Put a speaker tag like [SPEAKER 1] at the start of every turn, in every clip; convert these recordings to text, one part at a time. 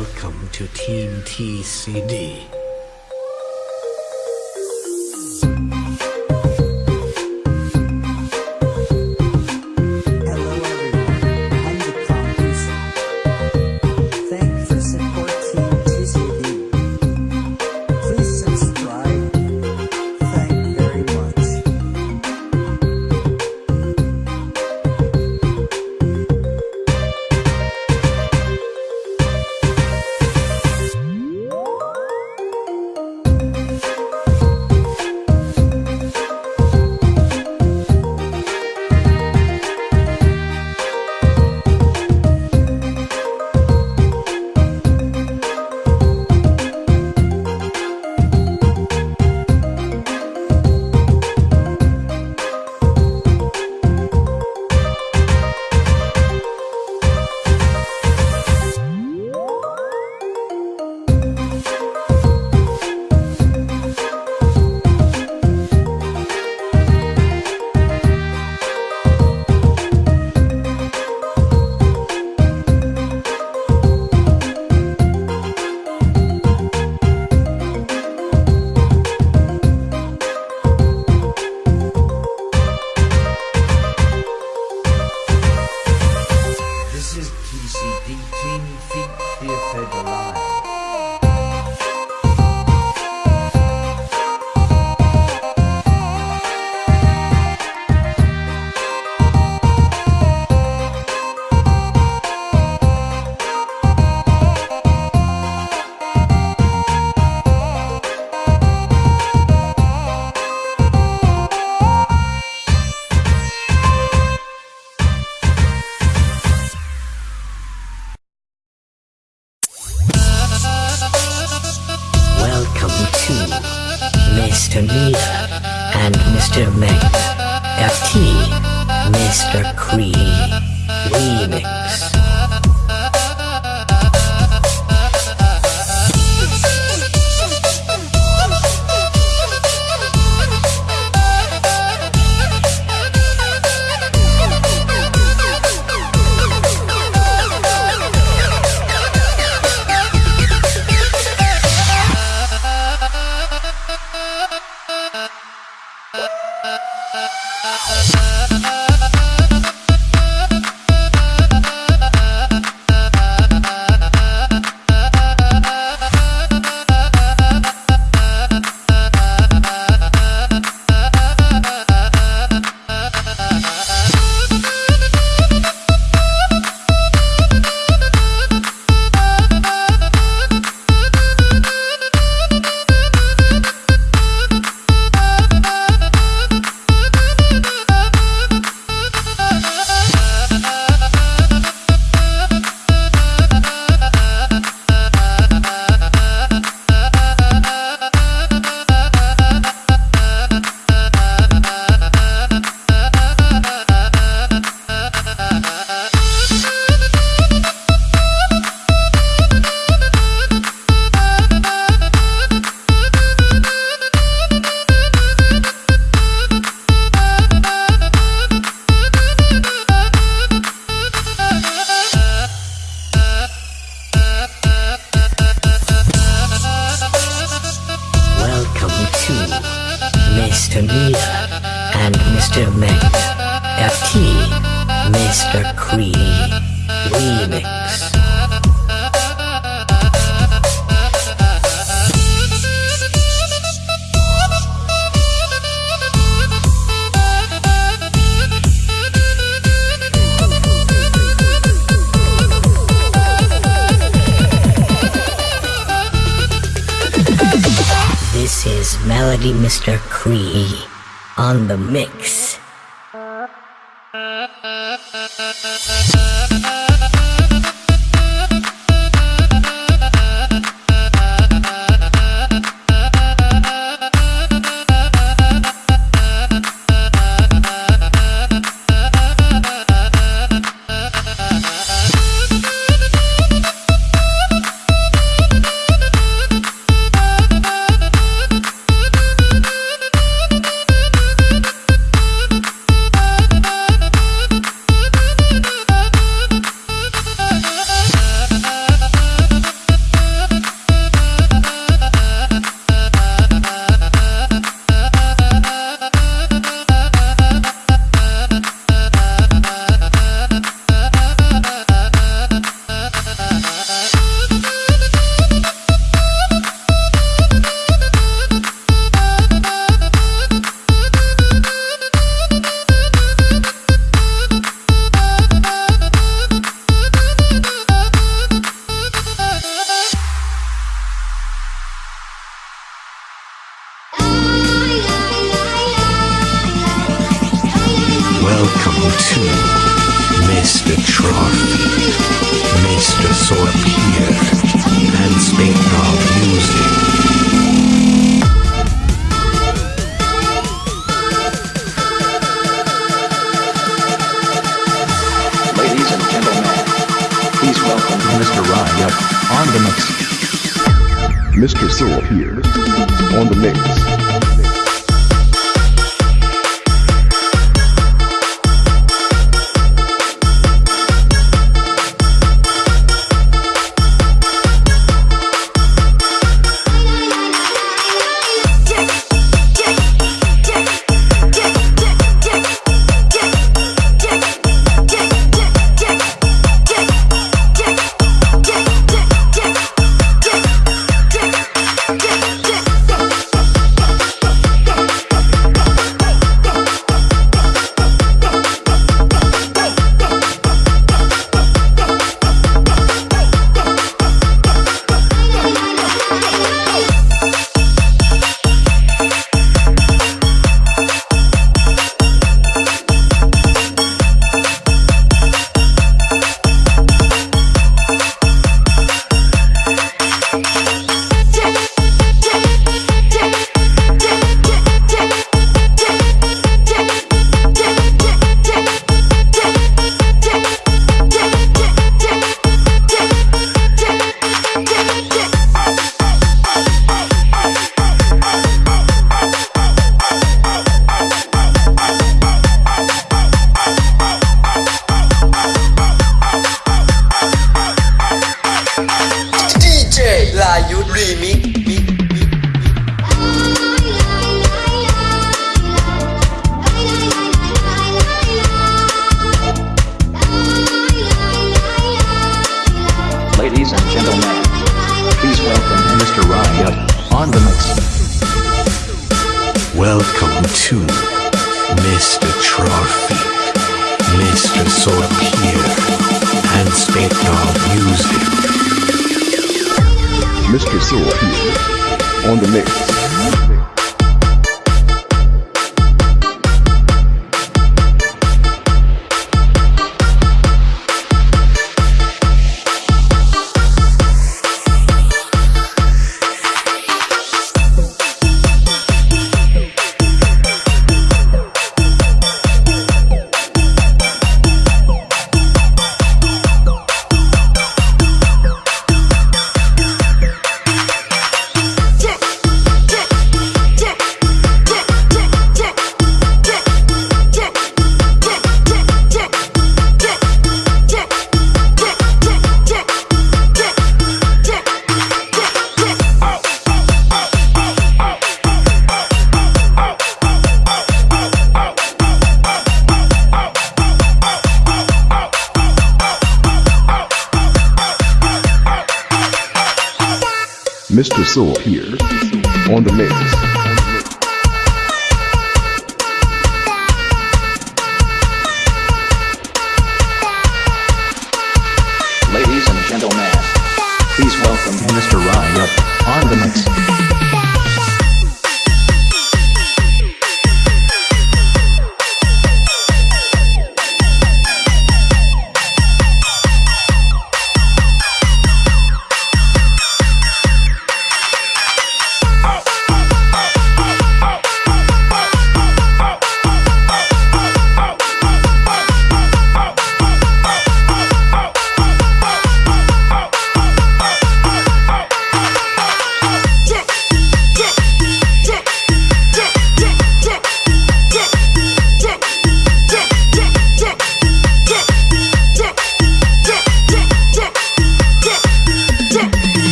[SPEAKER 1] Welcome to Team
[SPEAKER 2] TCD. Mr. Mia and Mr. Meg FT Mr. Cree Remix. Uh, uh, uh, uh, uh, uh. Mr. Cree Remix. This is Melody Mr. Cree on the mix. Uh, uh,
[SPEAKER 3] uh, uh, uh. Please welcome Mr. On the mix.
[SPEAKER 4] Mr. Soul here on the mix.
[SPEAKER 3] Welcome
[SPEAKER 2] to Mr. Trophy, Mr. Sorpier, and Dog Music.
[SPEAKER 4] Mr. Soul here on the mix. Mr. Soul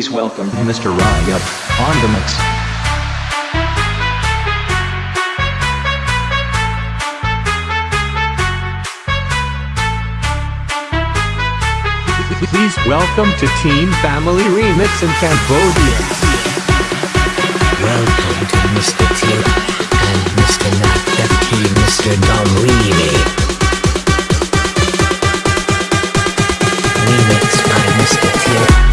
[SPEAKER 3] Please welcome Mr. Raya on the mix.
[SPEAKER 5] Please welcome
[SPEAKER 6] to Team Family Remix in Cambodia.
[SPEAKER 2] Welcome to Mr. T and Mr. Nat FT, Mr. Dom Remix.
[SPEAKER 7] Remix
[SPEAKER 2] by Mr.
[SPEAKER 5] T.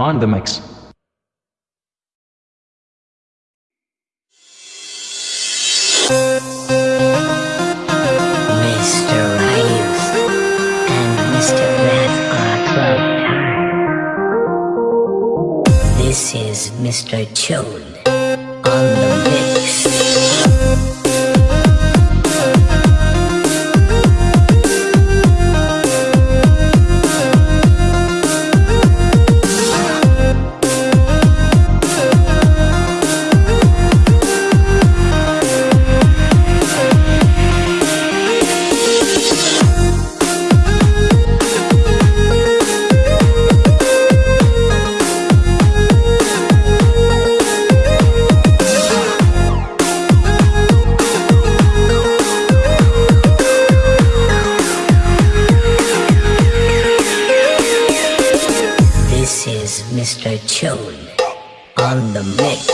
[SPEAKER 5] on the mix. Mr.
[SPEAKER 2] And Mr. Are. This is Mr. Chode on the mix. Chode on the mix.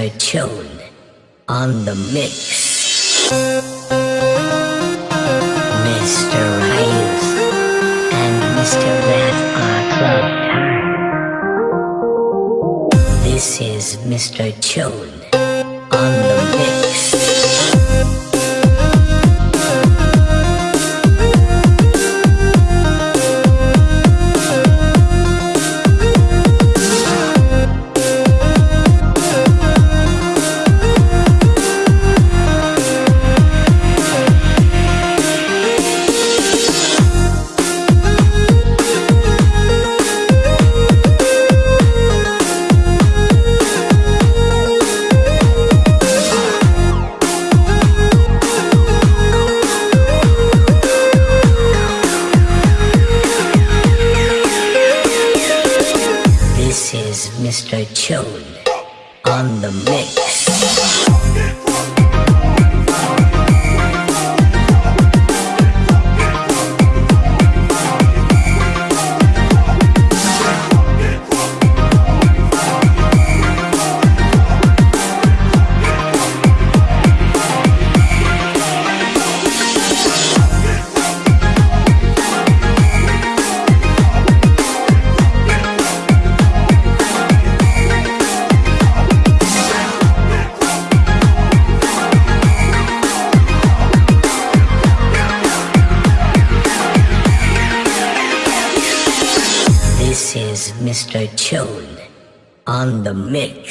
[SPEAKER 2] Mr. Chode on the mix. Mr. Ryus and Mr. Rat are club time. This is Mr. Chode This